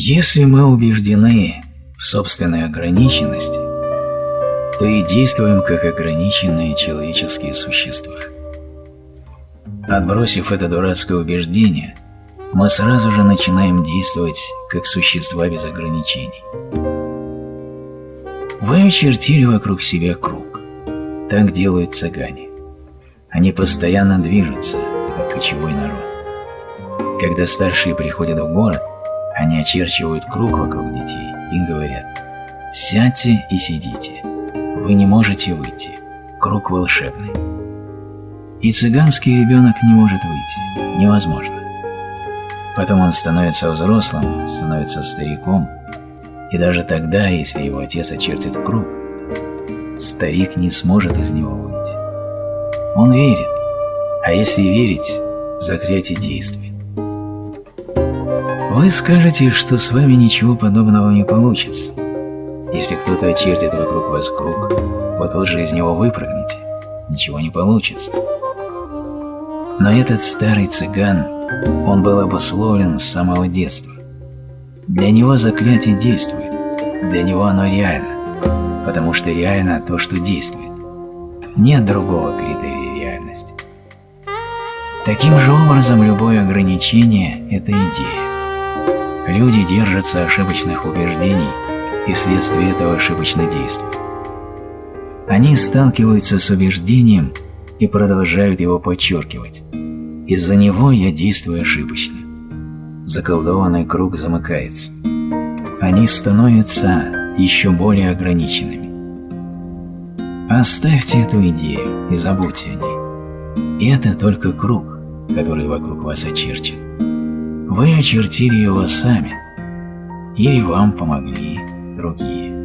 Если мы убеждены в собственной ограниченности, то и действуем как ограниченные человеческие существа. Отбросив это дурацкое убеждение, мы сразу же начинаем действовать как существа без ограничений. Вы очертили вокруг себя круг. Так делают цыгане. Они постоянно движутся, это кочевой народ. Когда старшие приходят в город, они очерчивают круг вокруг детей и говорят «Сядьте и сидите, вы не можете выйти, круг волшебный». И цыганский ребенок не может выйти, невозможно. Потом он становится взрослым, становится стариком, и даже тогда, если его отец очертит круг, старик не сможет из него выйти. Он верит, а если верить, заклятие действует. Вы скажете, что с вами ничего подобного не получится. Если кто-то очертит вокруг вас круг, вы тут же из него выпрыгнете, ничего не получится. Но этот старый цыган, он был обусловлен с самого детства. Для него заклятие действует, для него оно реально, потому что реально то, что действует. Нет другого критерия реальности. Таким же образом, любое ограничение – это идея. Люди держатся ошибочных убеждений и вследствие этого ошибочно действуют. Они сталкиваются с убеждением и продолжают его подчеркивать. Из-за него я действую ошибочно. Заколдованный круг замыкается. Они становятся еще более ограниченными. Оставьте эту идею и забудьте о ней. Это только круг, который вокруг вас очерчен. Вы очертили его сами, или вам помогли другие.